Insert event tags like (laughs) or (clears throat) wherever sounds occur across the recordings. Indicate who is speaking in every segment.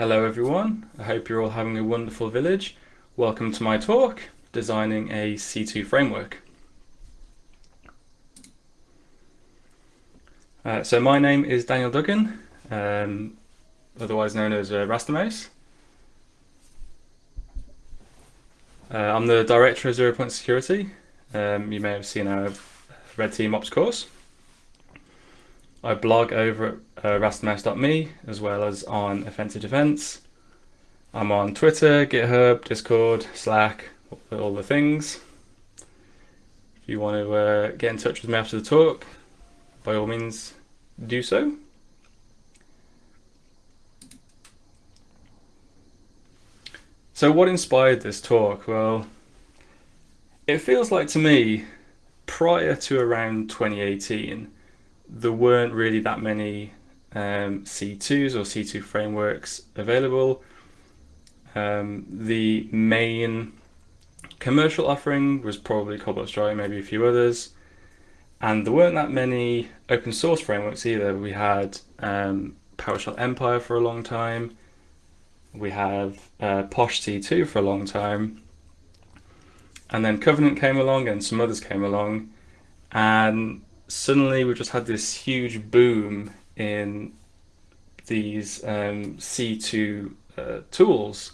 Speaker 1: Hello everyone, I hope you're all having a wonderful village. Welcome to my talk, Designing a C2 Framework. Uh, so my name is Daniel Duggan, um, otherwise known as uh, Rastermouse. Uh, I'm the Director of Zero Point Security. Um, you may have seen our Red Team Ops course. I blog over at uh, as well as on Offensive Defense. I'm on Twitter, GitHub, Discord, Slack, all the things. If you want to uh, get in touch with me after the talk, by all means do so. So what inspired this talk? Well, it feels like to me, prior to around 2018, there weren't really that many um, C2s or C2 frameworks available. Um, the main commercial offering was probably Cobalt Strike, maybe a few others. And there weren't that many open source frameworks either. We had um, PowerShell Empire for a long time. We have uh, Posh C2 for a long time. And then Covenant came along and some others came along. And suddenly we've just had this huge boom in these um, C2 uh, tools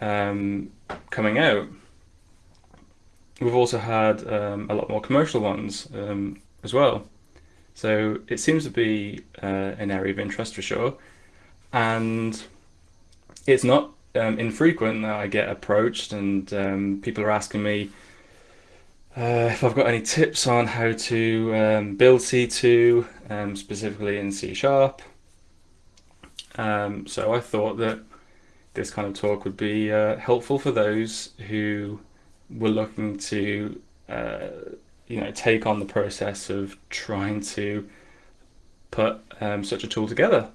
Speaker 1: um, coming out. We've also had um, a lot more commercial ones um, as well. So it seems to be uh, an area of interest for sure. And it's not um, infrequent that I get approached and um, people are asking me, uh, if I've got any tips on how to um, build C2, um, specifically in C Sharp. Um, so I thought that this kind of talk would be uh, helpful for those who were looking to uh, you know, take on the process of trying to put um, such a tool together.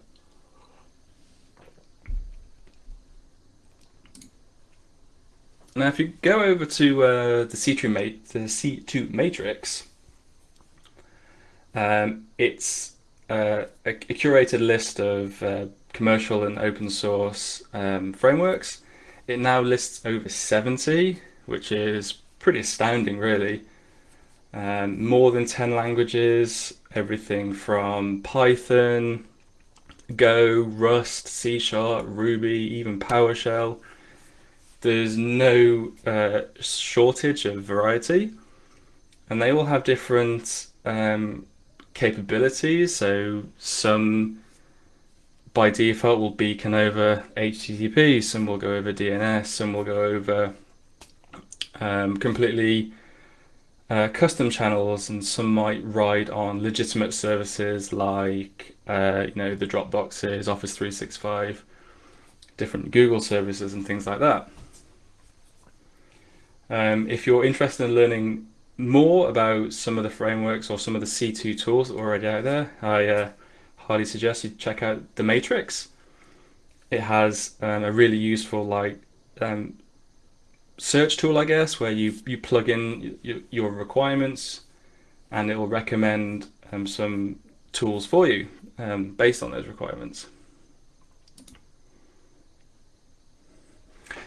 Speaker 1: Now, if you go over to uh, the C2 mat the C2 matrix, um, it's uh, a, a, curated list of uh, commercial and open source um, frameworks. It now lists over 70, which is pretty astounding, really. Um, more than 10 languages, everything from Python, Go, Rust, C Sharp, Ruby, even PowerShell there's no uh, shortage of variety. And they all have different um, capabilities. So some by default will beacon over HTTP some will go over DNS some will go over um, completely uh, custom channels. And some might ride on legitimate services like uh, you know the Dropboxes, Office 365 different Google services and things like that um, if you're interested in learning more about some of the frameworks or some of the C2 tools that are already out there, I uh, highly suggest you check out the Matrix. It has um, a really useful like um, search tool, I guess, where you, you plug in your requirements and it will recommend um, some tools for you um, based on those requirements.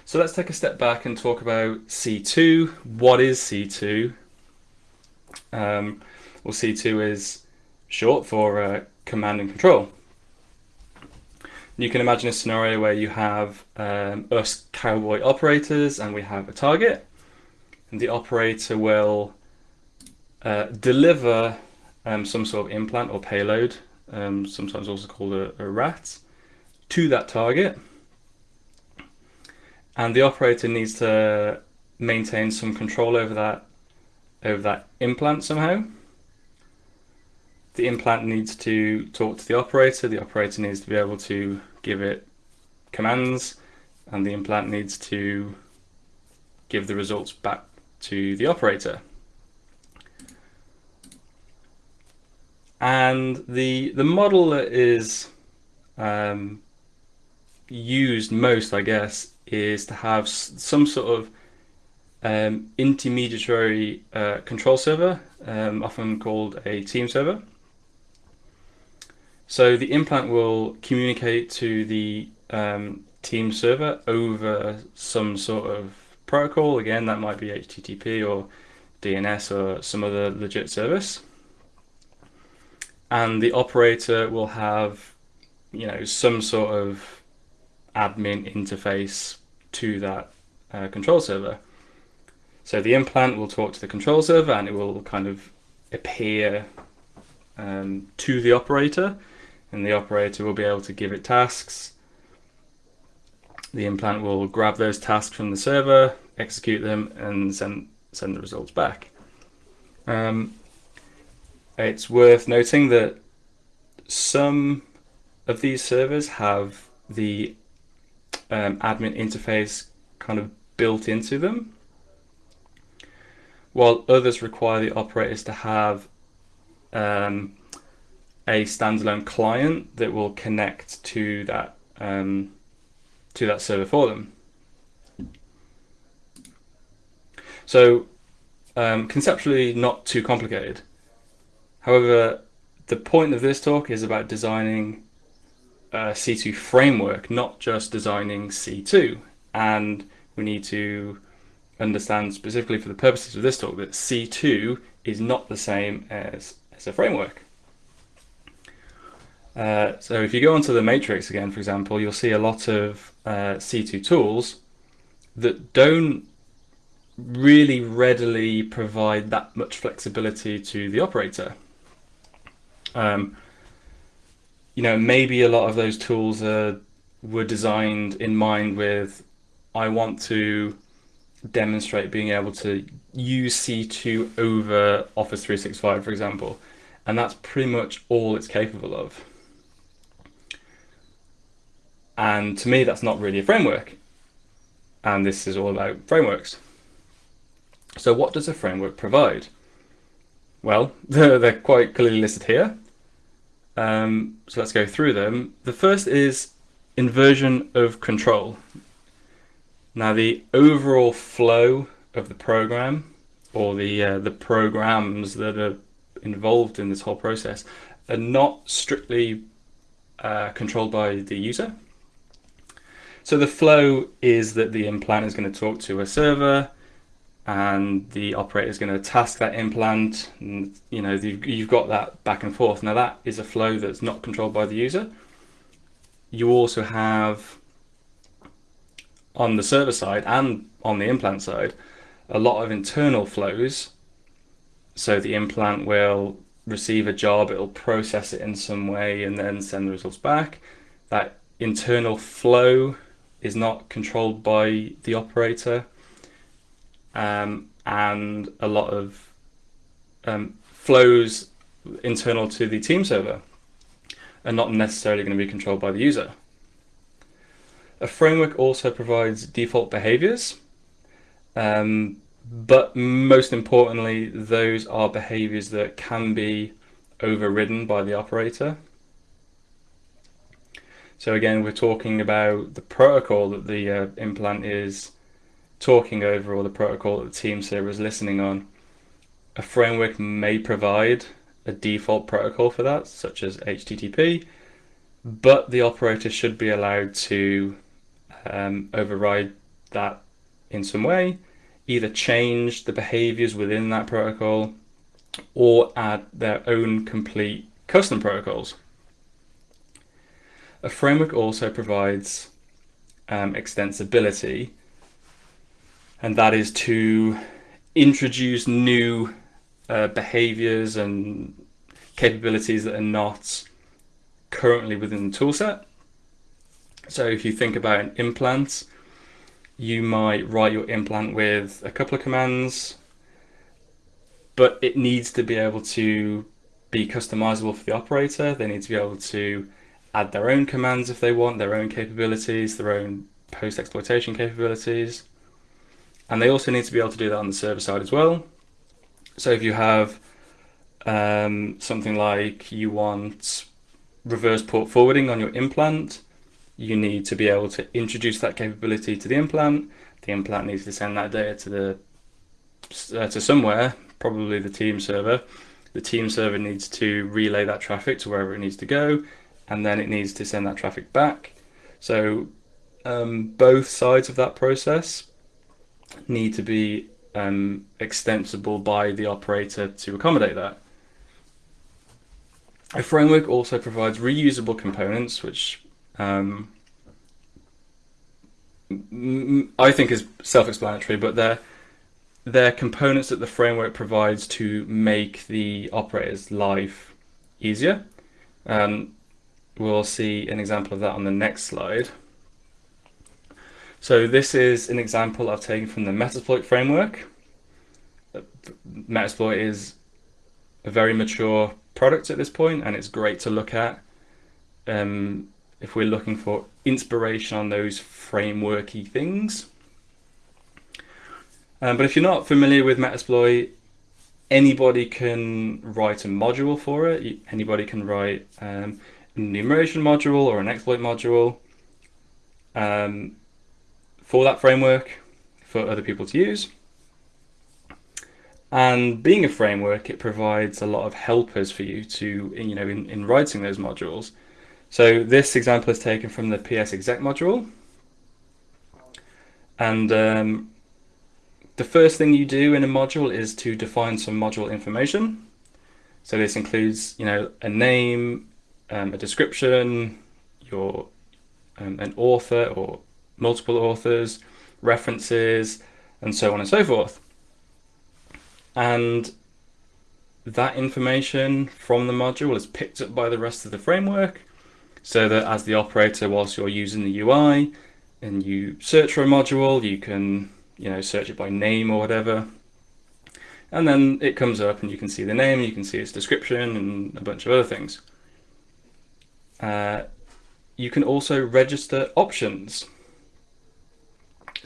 Speaker 1: So let's take a step back and talk about C2. What is C2? Um, well, C2 is short for uh, command and control. You can imagine a scenario where you have um, us cowboy operators and we have a target and the operator will uh, deliver um, some sort of implant or payload, um, sometimes also called a, a RAT, to that target and the operator needs to maintain some control over that over that implant somehow. The implant needs to talk to the operator, the operator needs to be able to give it commands, and the implant needs to give the results back to the operator. And the the model that is um, used most, I guess, is to have some sort of um, intermediary uh, control server, um, often called a team server. So the implant will communicate to the um, team server over some sort of protocol. Again, that might be HTTP or DNS or some other legit service. And the operator will have, you know, some sort of admin interface to that uh, control server. So the implant will talk to the control server and it will kind of appear um, to the operator and the operator will be able to give it tasks. The implant will grab those tasks from the server, execute them and send, send the results back. Um, it's worth noting that some of these servers have the um, admin interface kind of built into them, while others require the operators to have um, a standalone client that will connect to that um, to that server for them. So um, conceptually not too complicated. However, the point of this talk is about designing a C2 framework, not just designing C2. And we need to understand specifically for the purposes of this talk that C2 is not the same as, as a framework. Uh, so if you go onto the matrix again, for example, you'll see a lot of uh, C2 tools that don't really readily provide that much flexibility to the operator. Um, you know, maybe a lot of those tools are, were designed in mind with, I want to demonstrate being able to use C2 over Office 365, for example. And that's pretty much all it's capable of. And to me, that's not really a framework. And this is all about frameworks. So what does a framework provide? Well, (laughs) they're, they're quite clearly listed here. Um, so let's go through them. The first is inversion of control. Now the overall flow of the program or the uh, the programs that are involved in this whole process are not strictly uh, controlled by the user. So the flow is that the implant is going to talk to a server, and the operator is going to task that implant and you know you've got that back and forth. Now that is a flow that's not controlled by the user. You also have on the server side and on the implant side a lot of internal flows. So the implant will receive a job it'll process it in some way and then send the results back. That internal flow is not controlled by the operator um, and a lot of um, flows internal to the team server are not necessarily going to be controlled by the user. A framework also provides default behaviors, um, but most importantly, those are behaviors that can be overridden by the operator. So again, we're talking about the protocol that the uh, implant is talking over all the protocol that the team server is listening on. A framework may provide a default protocol for that, such as HTTP, but the operator should be allowed to um, override that in some way, either change the behaviors within that protocol or add their own complete custom protocols. A framework also provides um, extensibility and that is to introduce new uh, behaviors and capabilities that are not currently within the toolset. So if you think about an implant, you might write your implant with a couple of commands, but it needs to be able to be customizable for the operator. They need to be able to add their own commands if they want, their own capabilities, their own post-exploitation capabilities. And they also need to be able to do that on the server side as well. So if you have um, something like you want reverse port forwarding on your implant, you need to be able to introduce that capability to the implant. The implant needs to send that data to the uh, to somewhere, probably the team server, The team server needs to relay that traffic to wherever it needs to go, and then it needs to send that traffic back. So um, both sides of that process need to be um, extensible by the operator to accommodate that. A framework also provides reusable components, which um, I think is self-explanatory, but they're they're components that the framework provides to make the operator's life easier. Um, we'll see an example of that on the next slide. So this is an example I've taken from the Metasploit framework. Metasploit is a very mature product at this point and it's great to look at um, if we're looking for inspiration on those frameworky things. Um, but if you're not familiar with Metasploit, anybody can write a module for it. Anybody can write um, an enumeration module or an exploit module um, for that framework for other people to use. And being a framework, it provides a lot of helpers for you to, you know, in, in writing those modules. So this example is taken from the PS exec module. And um, the first thing you do in a module is to define some module information. So this includes, you know, a name, um, a description, your um, an author or multiple authors, references, and so on and so forth. And that information from the module is picked up by the rest of the framework so that as the operator, whilst you're using the UI and you search for a module, you can you know, search it by name or whatever. And then it comes up and you can see the name, you can see its description and a bunch of other things. Uh, you can also register options.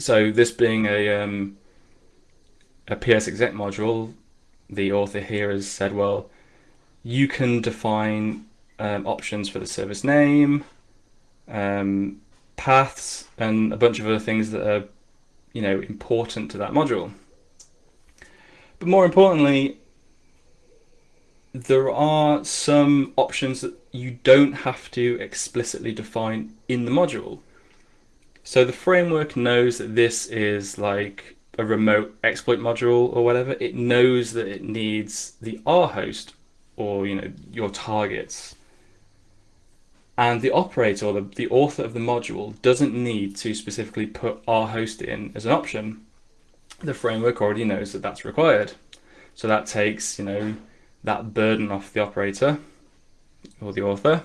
Speaker 1: So this being a, um, a PS exec module, the author here has said, well, you can define um, options for the service name, um, paths, and a bunch of other things that are you know, important to that module. But more importantly, there are some options that you don't have to explicitly define in the module. So the framework knows that this is like a remote exploit module or whatever. It knows that it needs the R host or you know your targets and the operator, or the, the author of the module, doesn't need to specifically put R host in as an option. The framework already knows that that's required. So that takes, you know, that burden off the operator or the author.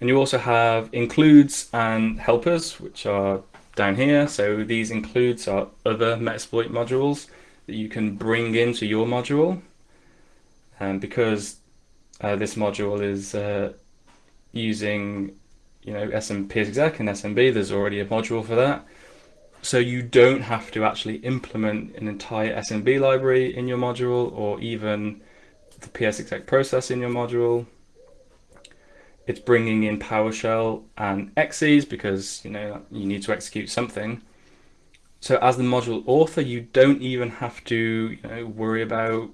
Speaker 1: And you also have includes and helpers, which are down here. So these includes are other Metasploit modules that you can bring into your module. And because uh, this module is uh, using you know SMP exec and SMB, there's already a module for that. So you don't have to actually implement an entire SMB library in your module or even the PS exec process in your module. It's bringing in PowerShell and exes because you know you need to execute something. So as the module author, you don't even have to you know, worry about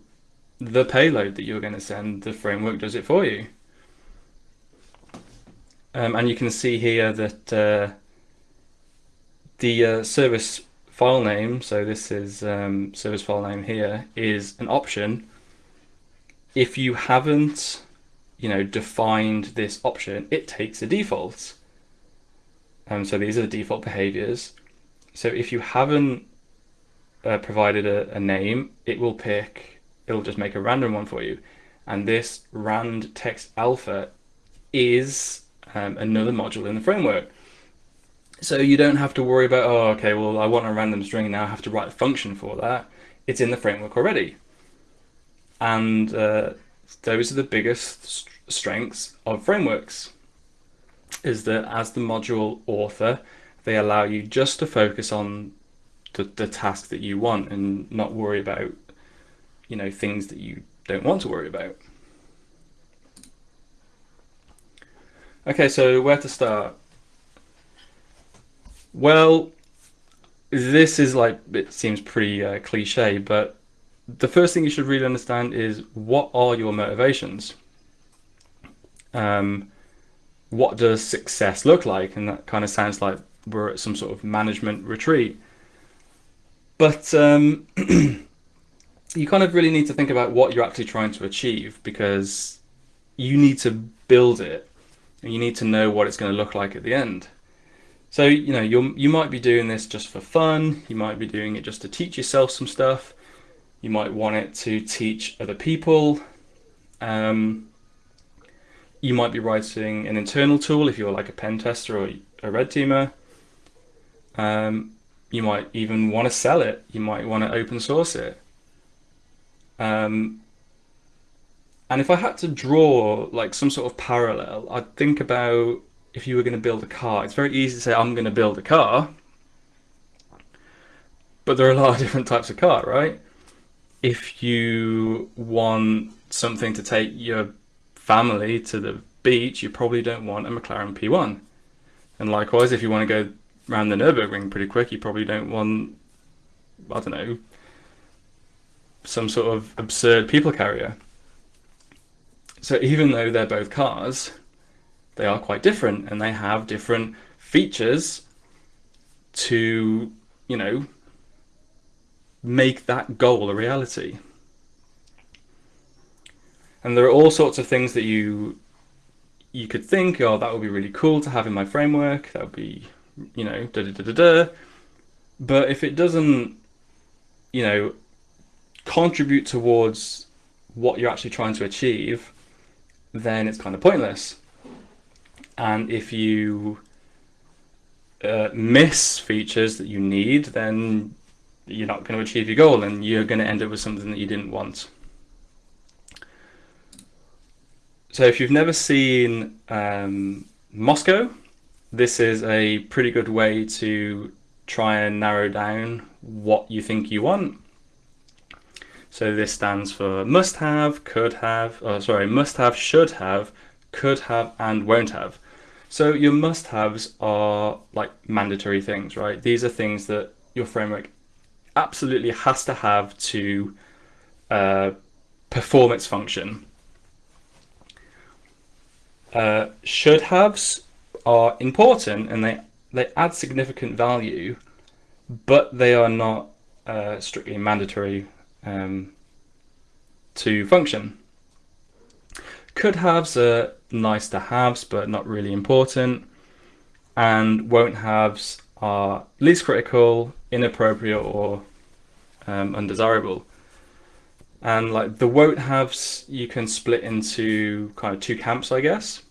Speaker 1: the payload that you're going to send. The framework does it for you. Um, and you can see here that uh, the uh, service file name, so this is um, service file name here, is an option. If you haven't, you know, defined this option, it takes a default. Um, so these are the default behaviors. So if you haven't uh, provided a, a name, it will pick, it'll just make a random one for you. And this rand text alpha is um, another module in the framework. So you don't have to worry about, oh, okay, well, I want a random string now, I have to write a function for that. It's in the framework already. And uh, those are the biggest strengths of frameworks, is that as the module author, they allow you just to focus on the, the task that you want and not worry about, you know, things that you don't want to worry about. Okay, so where to start? Well, this is like, it seems pretty uh, cliche, but the first thing you should really understand is what are your motivations? Um, what does success look like? And that kind of sounds like we're at some sort of management retreat. But um, (clears throat) you kind of really need to think about what you're actually trying to achieve because you need to build it and you need to know what it's going to look like at the end. So, you know, you you might be doing this just for fun, you might be doing it just to teach yourself some stuff, you might want it to teach other people. Um, you might be writing an internal tool if you're like a pen tester or a red teamer. Um, you might even want to sell it. You might want to open source it. Um, and if I had to draw like some sort of parallel, I'd think about if you were going to build a car. It's very easy to say, I'm going to build a car. But there are a lot of (laughs) different types of car, right? If you want something to take your family to the beach, you probably don't want a McLaren P1. And likewise, if you want to go around the Nürburgring pretty quick, you probably don't want, I don't know, some sort of absurd people carrier. So even though they're both cars, they are quite different and they have different features to, you know, make that goal a reality. And there are all sorts of things that you you could think, oh, that would be really cool to have in my framework. That would be, you know, da da da da da. But if it doesn't, you know, contribute towards what you're actually trying to achieve, then it's kind of pointless. And if you uh, miss features that you need, then you're not going to achieve your goal and you're going to end up with something that you didn't want. So if you've never seen um, Moscow, this is a pretty good way to try and narrow down what you think you want. So this stands for must have, could have, oh, sorry, must have, should have, could have, and won't have. So your must haves are like mandatory things, right? These are things that your framework absolutely has to have to uh, perform its function. Uh, should haves are important and they, they add significant value, but they are not uh, strictly mandatory um, to function. Could haves are nice to haves, but not really important. And won't haves are least critical, inappropriate, or um, undesirable. And like the won't haves, you can split into kind of two camps, I guess.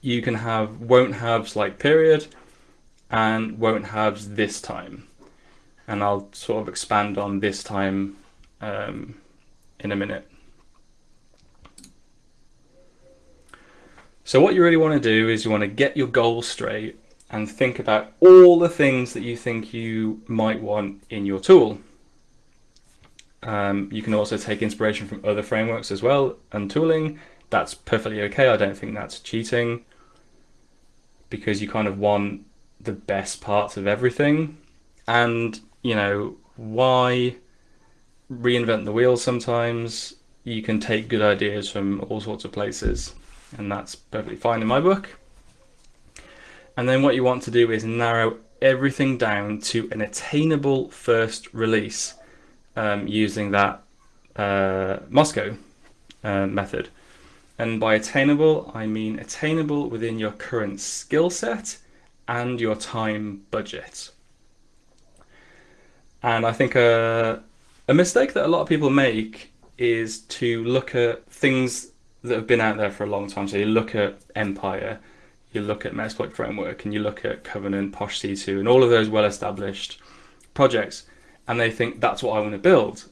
Speaker 1: You can have won't haves like period and won't haves this time. And I'll sort of expand on this time um, in a minute. So what you really want to do is you want to get your goals straight and think about all the things that you think you might want in your tool. Um, you can also take inspiration from other frameworks as well and tooling. That's perfectly okay. I don't think that's cheating because you kind of want the best parts of everything. And, you know, why reinvent the wheel sometimes? You can take good ideas from all sorts of places, and that's perfectly fine in my book. And then what you want to do is narrow everything down to an attainable first release um, using that uh, Moscow uh, method. And by attainable, I mean attainable within your current skill set and your time budget. And I think a, a mistake that a lot of people make is to look at things that have been out there for a long time. So you look at Empire, you look at Metasploit Framework, and you look at Covenant, Posh C2, and all of those well-established projects and they think that's what I want to build.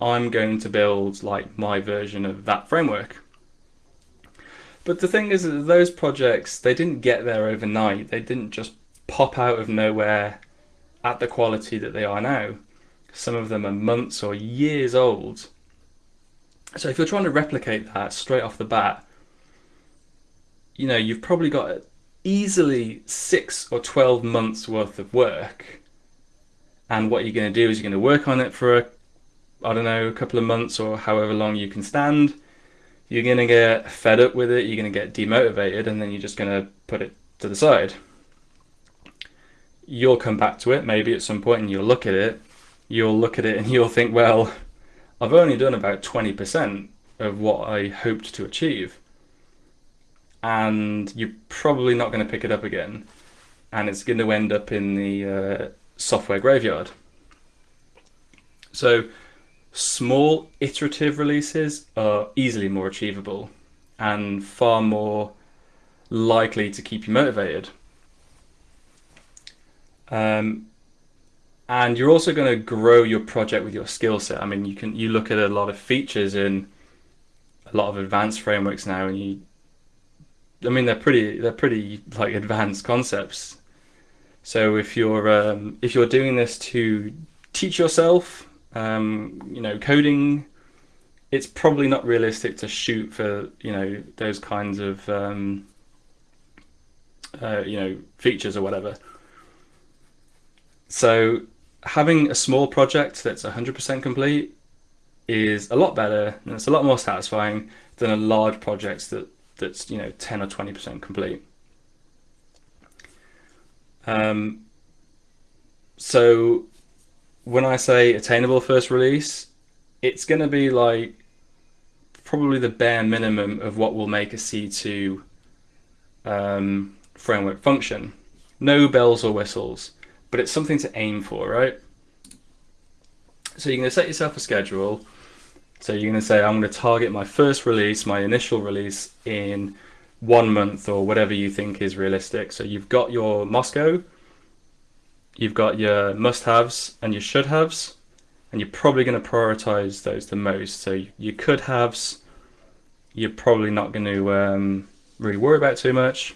Speaker 1: I'm going to build like my version of that framework. But the thing is that those projects, they didn't get there overnight. They didn't just pop out of nowhere at the quality that they are now. Some of them are months or years old. So if you're trying to replicate that straight off the bat, you know, you've probably got easily six or 12 months worth of work and what you're going to do is you're going to work on it for a I don't know, a couple of months or however long you can stand, you're going to get fed up with it, you're going to get demotivated, and then you're just going to put it to the side. You'll come back to it maybe at some point and you'll look at it. You'll look at it and (laughs) you'll think, well, I've only done about 20% of what I hoped to achieve. And you're probably not going to pick it up again. And it's going to end up in the uh, software graveyard. So, small iterative releases are easily more achievable and far more likely to keep you motivated. Um, and you're also going to grow your project with your skill set. I mean, you can you look at a lot of features in a lot of advanced frameworks now, and you, I mean, they're pretty they're pretty like advanced concepts. So if you're um, if you're doing this to teach yourself um, you know, coding, it's probably not realistic to shoot for, you know, those kinds of, um, uh, you know, features or whatever. So having a small project that's 100% complete is a lot better and it's a lot more satisfying than a large project that that's you know 10 or 20% complete. Um, so when I say attainable first release, it's going to be like probably the bare minimum of what will make a C2 um, framework function. No bells or whistles, but it's something to aim for, right? So you're going to set yourself a schedule. So you're going to say, I'm going to target my first release, my initial release in one month or whatever you think is realistic. So you've got your Moscow, you've got your must-haves and your should-haves, and you're probably going to prioritize those the most. So your could-haves, you're probably not going to um, really worry about too much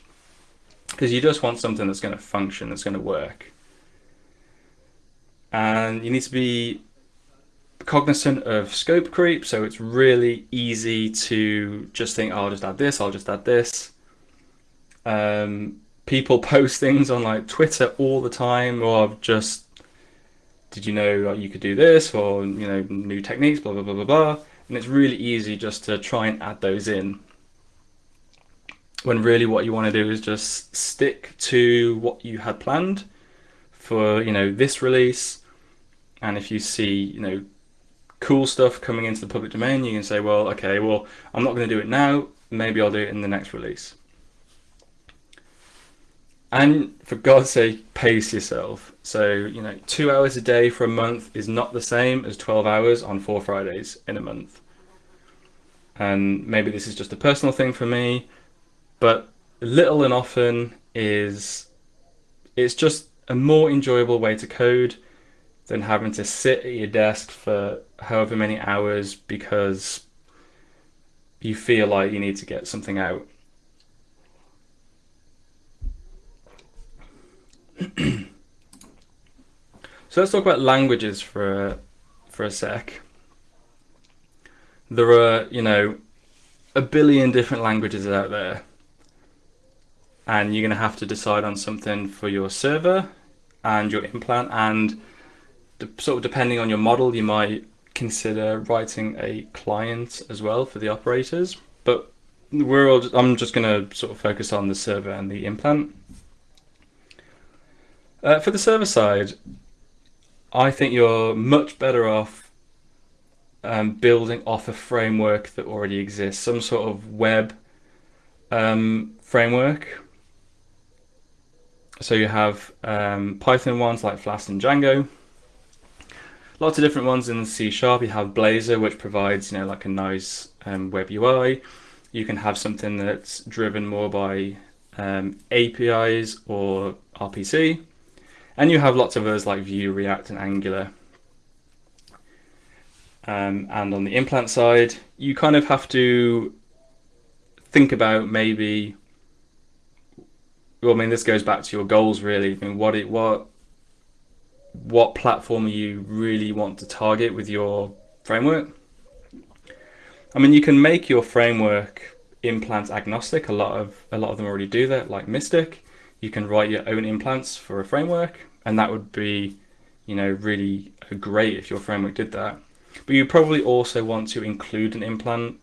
Speaker 1: because you just want something that's going to function, that's going to work. And you need to be cognizant of scope creep, so it's really easy to just think, oh, I'll just add this, I'll just add this. Um, people (laughs) post things on like Twitter all the time, or just did you know you could do this, or you know new techniques, blah blah blah blah blah, and it's really easy just to try and add those in. When really what you want to do is just stick to what you had planned for you know this release, and if you see you know cool stuff coming into the public domain, you can say, well, okay, well, I'm not going to do it now. Maybe I'll do it in the next release. And for God's sake, pace yourself. So, you know, two hours a day for a month is not the same as 12 hours on four Fridays in a month. And maybe this is just a personal thing for me, but little and often is it's just a more enjoyable way to code than having to sit at your desk for however many hours because you feel like you need to get something out. (clears throat) so let's talk about languages for a, for a sec. There are, you know, a billion different languages out there. And you're going to have to decide on something for your server and your implant. And sort of depending on your model, you might consider writing a client as well for the operators. But we're all, I'm just going to sort of focus on the server and the implant. Uh, for the server side, I think you're much better off um, building off a framework that already exists, some sort of web um, framework. So you have um, Python ones like Flask and Django. Lots of different ones in C Sharp. You have Blazor, which provides you know like a nice um, web UI. You can have something that's driven more by um, APIs or RPC. And you have lots of others like Vue, React, and Angular. Um, and on the implant side, you kind of have to think about maybe. Well, I mean, this goes back to your goals, really. I mean, what it what what platform you really want to target with your framework. I mean, you can make your framework implant agnostic. A lot of a lot of them already do that, like Mystic you can write your own implants for a framework, and that would be, you know, really great if your framework did that. But you probably also want to include an implant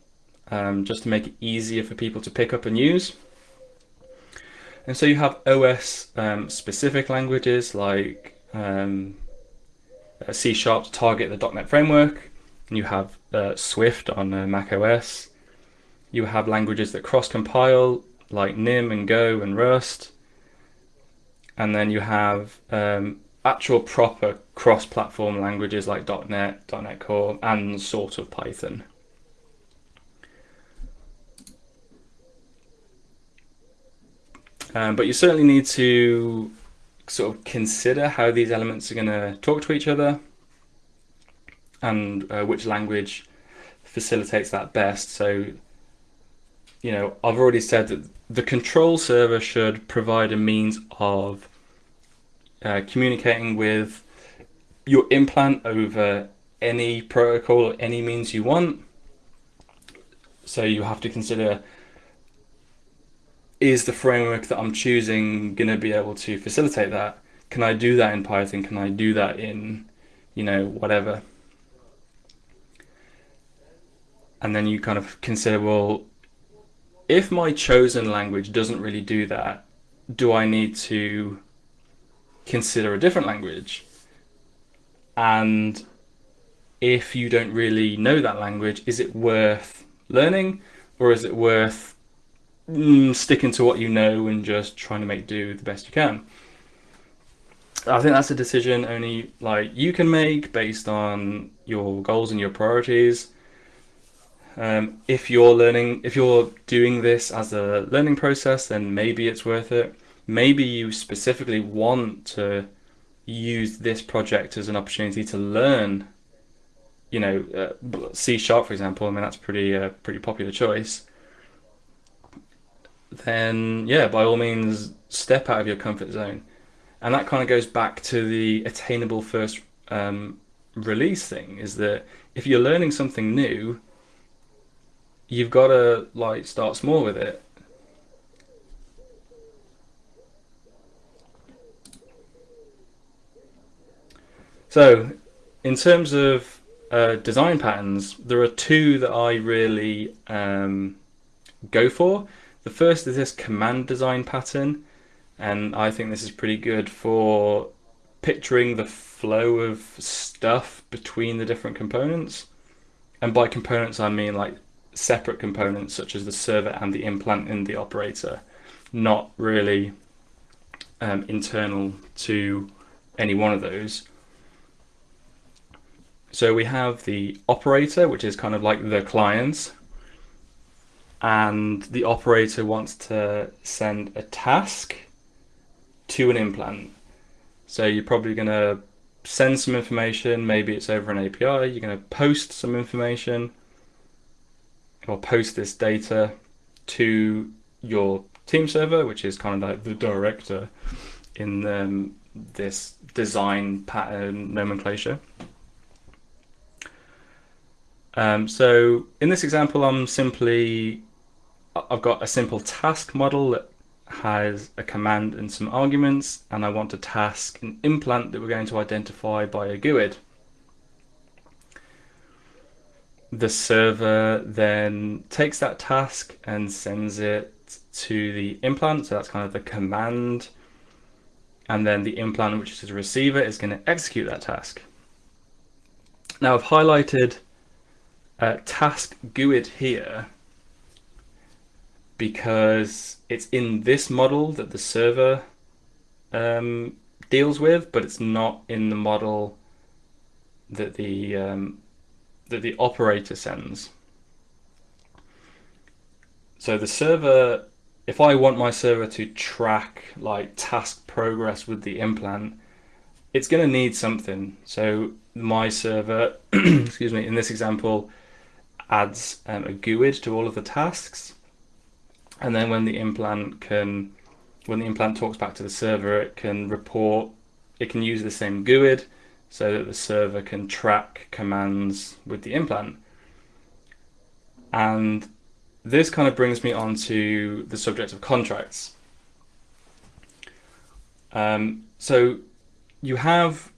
Speaker 1: um, just to make it easier for people to pick up and use. And so you have OS um, specific languages like um, uh, C Sharp to target the .NET framework, you have uh, Swift on uh, Mac OS. You have languages that cross-compile like Nim and Go and Rust. And then you have um, actual proper cross-platform languages like .NET, .NET Core, and sort of Python. Um, but you certainly need to sort of consider how these elements are going to talk to each other and uh, which language facilitates that best. So, you know, I've already said that the control server should provide a means of uh, communicating with your implant over any protocol or any means you want. So you have to consider is the framework that I'm choosing going to be able to facilitate that? Can I do that in Python? Can I do that in, you know, whatever? And then you kind of consider, well, if my chosen language doesn't really do that, do I need to consider a different language? And if you don't really know that language, is it worth learning or is it worth sticking to what you know and just trying to make do the best you can. I think that's a decision only like you can make based on your goals and your priorities. Um, if you're learning, if you're doing this as a learning process, then maybe it's worth it. Maybe you specifically want to use this project as an opportunity to learn. You know, uh, C sharp, for example. I mean, that's pretty uh, pretty popular choice then yeah, by all means, step out of your comfort zone. And that kind of goes back to the attainable first um, release thing is that if you're learning something new, you've got to like start small with it. So, in terms of uh, design patterns, there are two that I really um, go for. The first is this command design pattern, and I think this is pretty good for picturing the flow of stuff between the different components. And by components, I mean like separate components such as the server and the implant in the operator, not really um, internal to any one of those. So we have the operator, which is kind of like the client, and the operator wants to send a task to an implant. So you're probably going to send some information, maybe it's over an API, you're going to post some information or post this data to your team server, which is kind of like the director in um, this design pattern nomenclature. Um, so in this example, I'm simply I've got a simple task model that has a command and some arguments, and I want to task an implant that we're going to identify by a GUID. The server then takes that task and sends it to the implant, so that's kind of the command, and then the implant, which is the receiver, is going to execute that task. Now I've highlighted a task GUID here because it's in this model that the server um, deals with, but it's not in the model that the um, that the operator sends. So the server, if I want my server to track like task progress with the implant, it's going to need something. So my server, (clears throat) excuse me, in this example, adds um, a GUID to all of the tasks and then when the implant can when the implant talks back to the server it can report it can use the same GUID so that the server can track commands with the implant. And this kind of brings me on to the subject of contracts. Um, so you have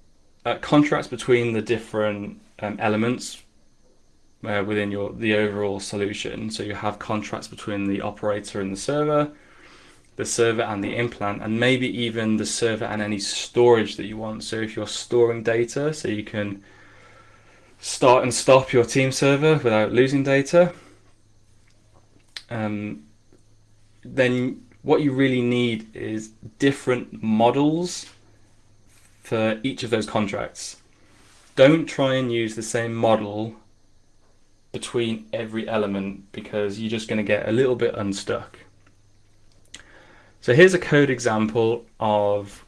Speaker 1: uh, contracts between the different um, elements uh, within your the overall solution. So you have contracts between the operator and the server, the server and the implant, and maybe even the server and any storage that you want. So if you're storing data, so you can start and stop your team server without losing data, um, then what you really need is different models for each of those contracts. Don't try and use the same model between every element because you're just going to get a little bit unstuck. So here's a code example of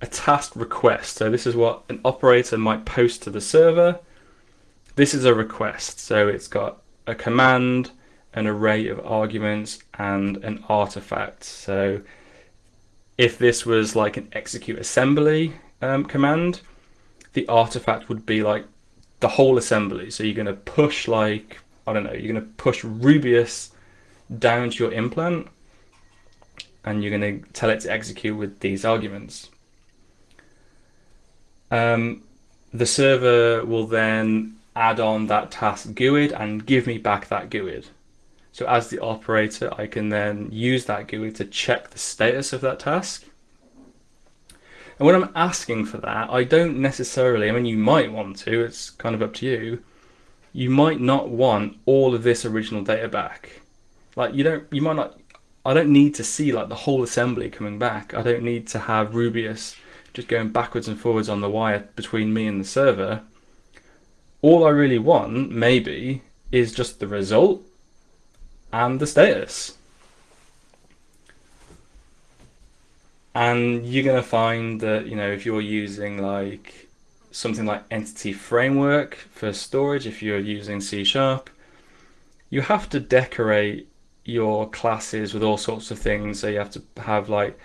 Speaker 1: a task request. So this is what an operator might post to the server. This is a request. So it's got a command, an array of arguments, and an artifact. So if this was like an execute assembly um, command, the artifact would be like the whole assembly. So you're going to push like, I don't know, you're going to push Rubius down to your implant and you're going to tell it to execute with these arguments. Um, the server will then add on that task GUID and give me back that GUID. So as the operator, I can then use that GUID to check the status of that task. And when I'm asking for that, I don't necessarily, I mean, you might want to, it's kind of up to you. You might not want all of this original data back. Like you don't, you might not I don't need to see like the whole assembly coming back. I don't need to have Rubius just going backwards and forwards on the wire between me and the server. All I really want, maybe, is just the result and the status. And you're going to find that, you know, if you're using like something like Entity Framework for storage, if you're using C Sharp, you have to decorate your classes with all sorts of things. So you have to have like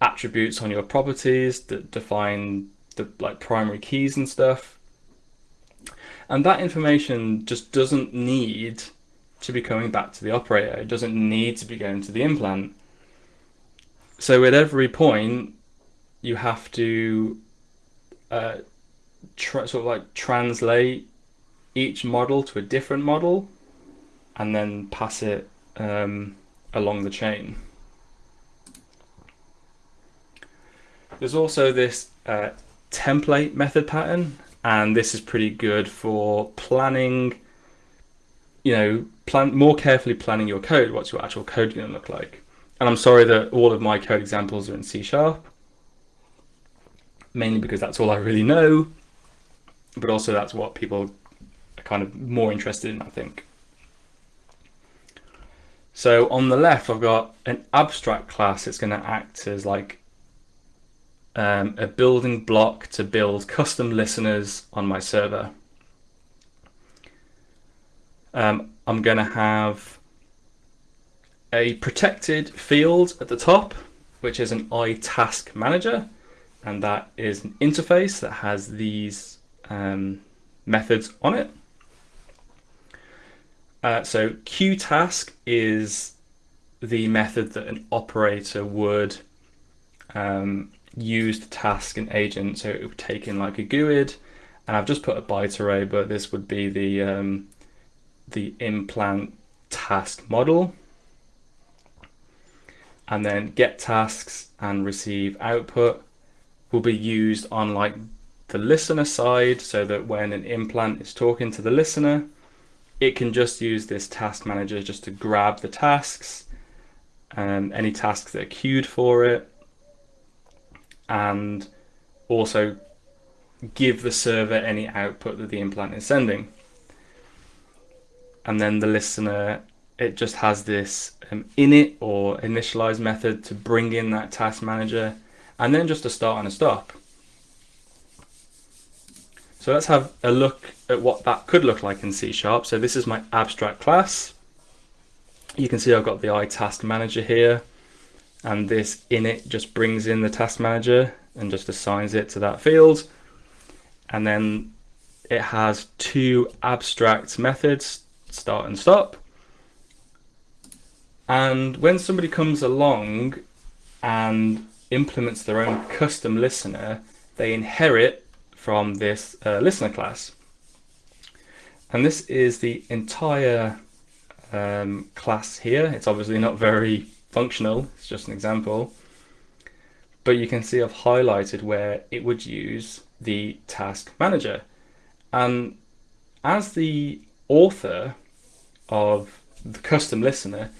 Speaker 1: attributes on your properties that define the like primary keys and stuff. And that information just doesn't need to be coming back to the operator. It doesn't need to be going to the implant. So at every point, you have to uh, sort of like translate each model to a different model and then pass it um, along the chain. There's also this uh, template method pattern, and this is pretty good for planning, you know, plan more carefully planning your code. What's your actual code going to look like? And I'm sorry that all of my code examples are in C Sharp, mainly because that's all I really know, but also that's what people are kind of more interested in, I think. So on the left, I've got an abstract class that's going to act as like um, a building block to build custom listeners on my server. Um, I'm going to have a protected field at the top, which is an iTask manager, and that is an interface that has these um, methods on it. Uh, so QTask is the method that an operator would um, use to task an agent. So it would take in like a GUID, and I've just put a byte array, but this would be the um, the implant task model. And then get tasks and receive output will be used on like the listener side so that when an implant is talking to the listener, it can just use this task manager just to grab the tasks and any tasks that are queued for it and also give the server any output that the implant is sending. And then the listener, it just has this um, init or initialize method to bring in that task manager and then just a start and a stop. So let's have a look at what that could look like in C Sharp. So this is my abstract class. You can see I've got the iTask manager here and this init just brings in the task manager and just assigns it to that field. And then it has two abstract methods, start and stop. And when somebody comes along and implements their own custom listener, they inherit from this uh, listener class. And this is the entire um, class here. It's obviously not very functional, it's just an example. But you can see I've highlighted where it would use the task manager. And as the author of the custom listener,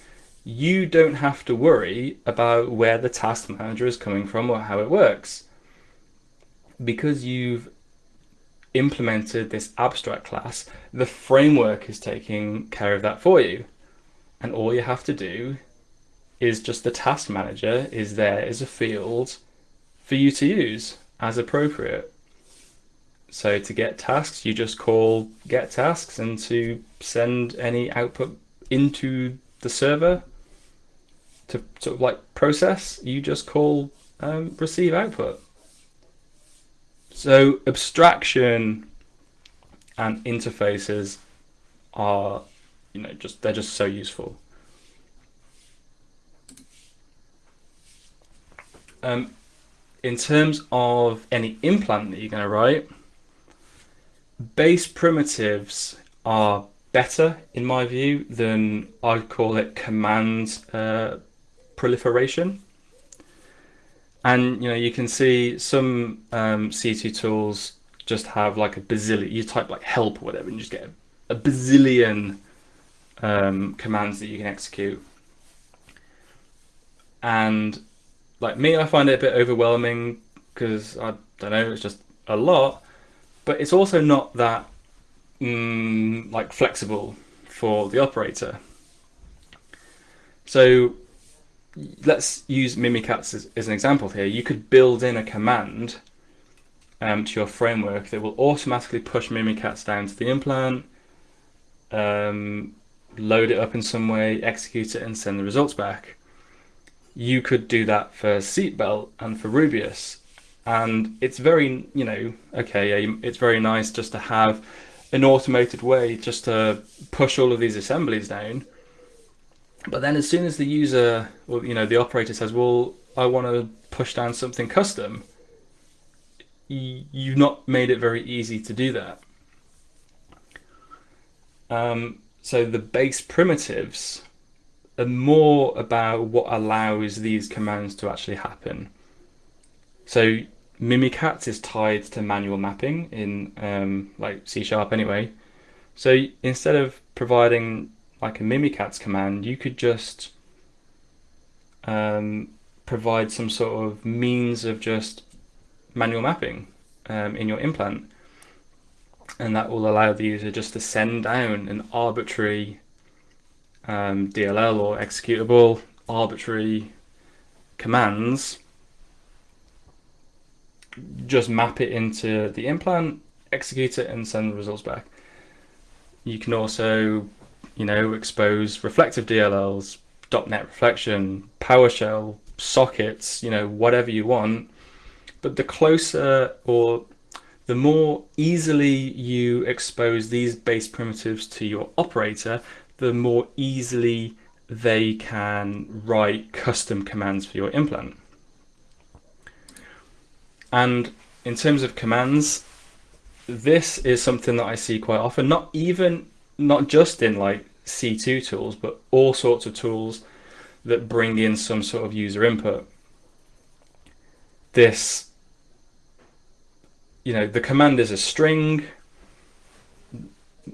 Speaker 1: you don't have to worry about where the task manager is coming from or how it works. Because you've implemented this abstract class, the framework is taking care of that for you. And all you have to do is just the task manager is there as a field for you to use as appropriate. So to get tasks, you just call get tasks and to send any output into the server to sort of like process, you just call um, receive output. So abstraction and interfaces are, you know, just they're just so useful. Um, in terms of any implant that you're going to write, base primitives are better in my view than I'd call it command uh, proliferation. And you know you can see some um, C2 tools just have like a bazillion. You type like help or whatever, and you just get a, a bazillion um, commands that you can execute. And like me, I find it a bit overwhelming because I don't know, it's just a lot. But it's also not that mm, like flexible for the operator. So let's use Mimikatz as, as, an example here. You could build in a command um, to your framework that will automatically push Mimikatz down to the implant, um, load it up in some way, execute it, and send the results back. You could do that for Seatbelt and for Rubius. And it's very, you know, okay, it's very nice just to have an automated way just to push all of these assemblies down but then as soon as the user, or you know, the operator says, well, I want to push down something custom, you've not made it very easy to do that. Um, so the base primitives are more about what allows these commands to actually happen. So Mimikatz is tied to manual mapping in um, like C Sharp anyway. So instead of providing like a Mimikatz command, you could just um, provide some sort of means of just manual mapping um, in your implant. And that will allow the user just to send down an arbitrary um, DLL or executable, arbitrary commands, just map it into the implant, execute it, and send the results back. You can also you know, expose reflective DLLs, .NET reflection, PowerShell, sockets, you know, whatever you want. But the closer or the more easily you expose these base primitives to your operator, the more easily they can write custom commands for your implant. And in terms of commands, this is something that I see quite often, not even not just in like C2 tools, but all sorts of tools that bring in some sort of user input. This, you know, the command is a string,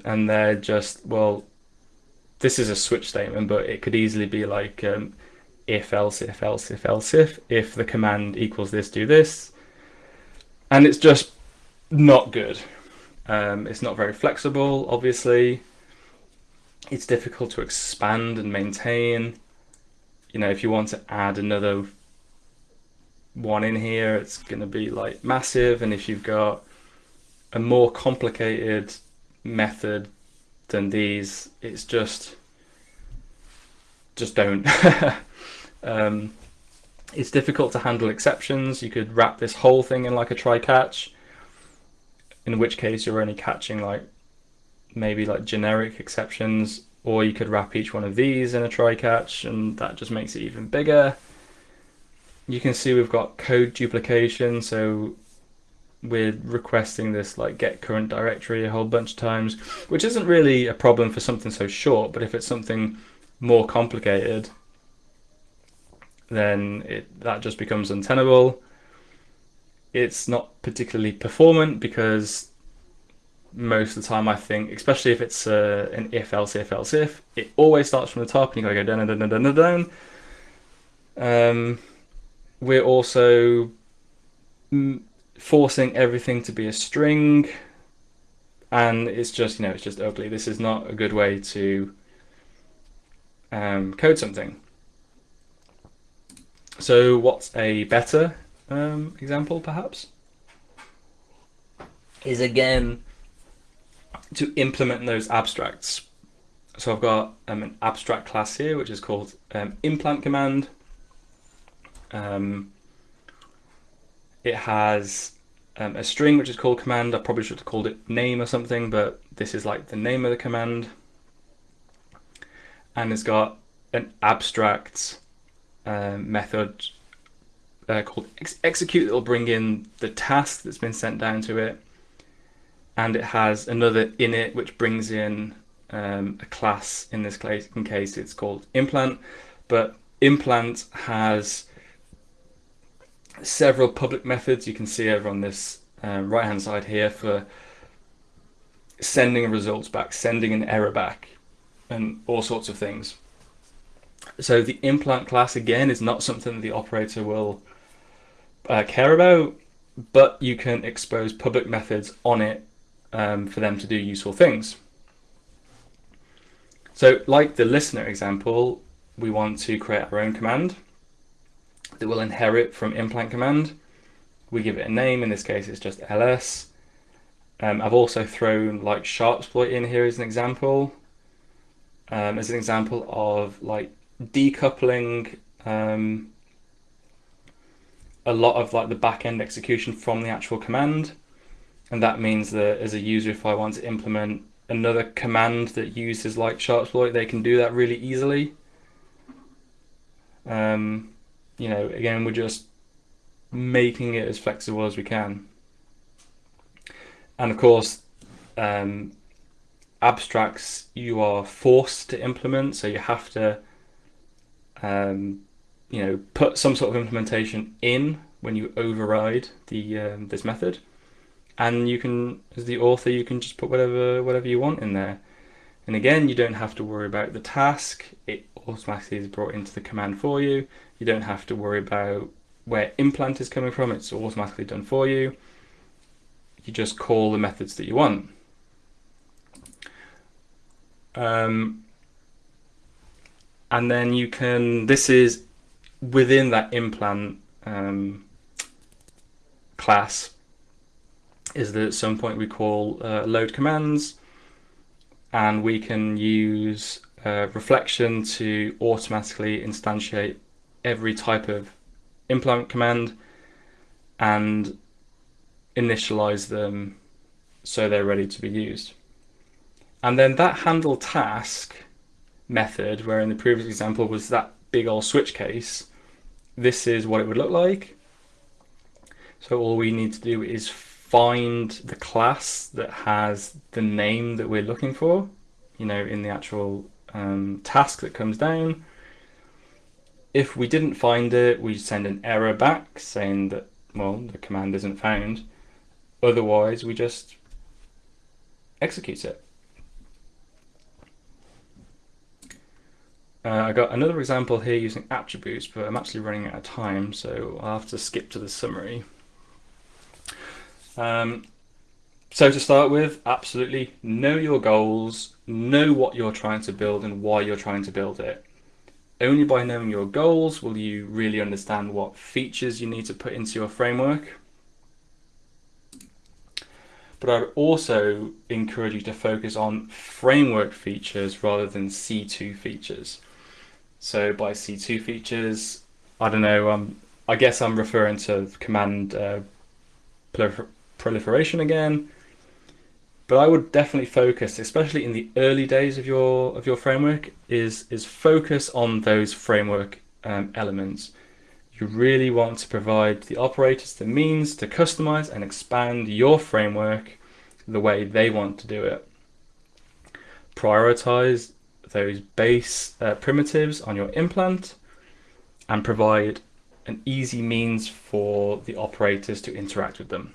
Speaker 1: and they're just, well, this is a switch statement, but it could easily be like um, if, else, if, else, if, else, if, if the command equals this, do this. And it's just not good. Um, it's not very flexible, obviously it's difficult to expand and maintain. You know, if you want to add another one in here, it's going to be like massive. And if you've got a more complicated method than these, it's just, just don't. (laughs) um, it's difficult to handle exceptions. You could wrap this whole thing in like a try catch, in which case you're only catching like maybe like generic exceptions, or you could wrap each one of these in a try catch, and that just makes it even bigger. You can see we've got code duplication, so we're requesting this like get current directory a whole bunch of times, which isn't really a problem for something so short, but if it's something more complicated, then it that just becomes untenable. It's not particularly performant because most of the time I think, especially if it's uh, an if else if else if, it always starts from the top and you gotta go down down and down and down. Um, we're also forcing everything to be a string and it's just you know it's just ugly. This is not a good way to um, code something. So what's a better um, example perhaps? Is again to implement those abstracts so I've got um, an abstract class here which is called um, implant command um, it has um, a string which is called command. I probably should have called it name or something, but this is like the name of the command. And it's got an abstract uh, method uh, called ex execute that will bring in the task that's been sent down to it. And it has another init which brings in um, a class in this case, in case it's called implant. But implant has several public methods you can see over on this um, right hand side here for sending results back, sending an error back, and all sorts of things. So the implant class again is not something the operator will uh, care about, but you can expose public methods on it um, for them to do useful things. So like the listener example, we want to create our own command that will inherit from implant command. We give it a name, in this case it's just ls. Um, I've also thrown like sharpsploit in here as an example. Um, as an example of like decoupling um, a lot of like the back-end execution from the actual command. And that means that as a user, if I want to implement another command that uses like sharpsploit, they can do that really easily. Um, you know, again, we're just making it as flexible as we can. And of course, um, abstracts you are forced to implement, so you have to, um, you know, put some sort of implementation in when you override the um, this method, and you can, as the author, you can just put whatever whatever you want in there. And again, you don't have to worry about the task; it automatically is brought into the command for you. You don't have to worry about where implant is coming from, it's automatically done for you. You just call the methods that you want. Um, and then you can, this is within that implant um, class, is that at some point we call uh, load commands and we can use uh, reflection to automatically instantiate every type of implement command and initialize them so they're ready to be used. And then that handle task method, where in the previous example was that big old switch case, this is what it would look like. So all we need to do is find the class that has the name that we're looking for, you know, in the actual um, task that comes down. If we didn't find it, we send an error back saying that, well, the command isn't found. Otherwise, we just execute it. Uh, I got another example here using attributes, but I'm actually running out of time, so I'll have to skip to the summary. Um, so to start with, absolutely know your goals, know what you're trying to build and why you're trying to build it. Only by knowing your goals will you really understand what features you need to put into your framework. But I would also encourage you to focus on framework features rather than C2 features. So by C2 features, I don't know, um, I guess I'm referring to command uh, proliferation again, but I would definitely focus, especially in the early days of your of your framework, is is focus on those framework um, elements. You really want to provide the operators the means to customize and expand your framework the way they want to do it. Prioritize those base uh, primitives on your implant and provide an easy means for the operators to interact with them.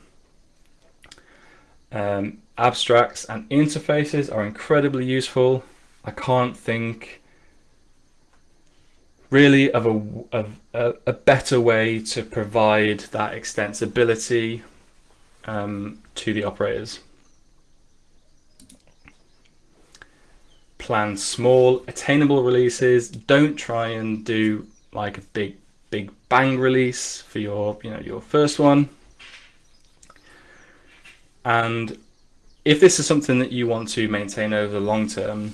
Speaker 1: Um, abstracts and interfaces are incredibly useful. I can't think really of a, of a, a better way to provide that extensibility um, to the operators. Plan small, attainable releases. Don't try and do like a big, big bang release for your, you know, your first one. And if this is something that you want to maintain over the long term,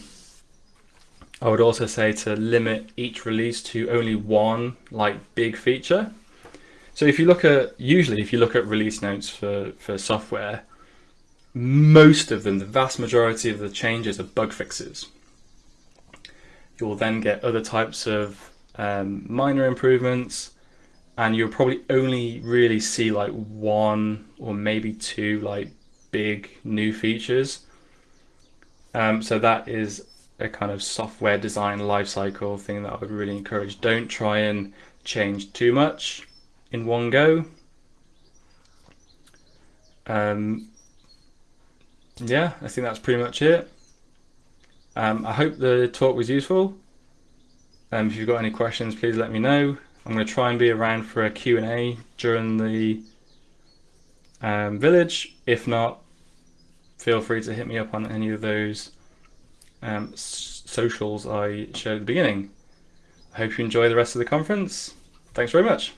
Speaker 1: I would also say to limit each release to only one like big feature. So if you look at, usually if you look at release notes for, for software, most of them, the vast majority of the changes are bug fixes. You'll then get other types of um, minor improvements and you'll probably only really see like one or maybe two like big new features. Um, so that is a kind of software design lifecycle thing that I would really encourage. Don't try and change too much in one go. Um, yeah, I think that's pretty much it. Um, I hope the talk was useful. Um, if you've got any questions, please let me know. I'm going to try and be around for a Q&A during the um, village. If not, feel free to hit me up on any of those um, socials I showed at the beginning. I hope you enjoy the rest of the conference. Thanks very much.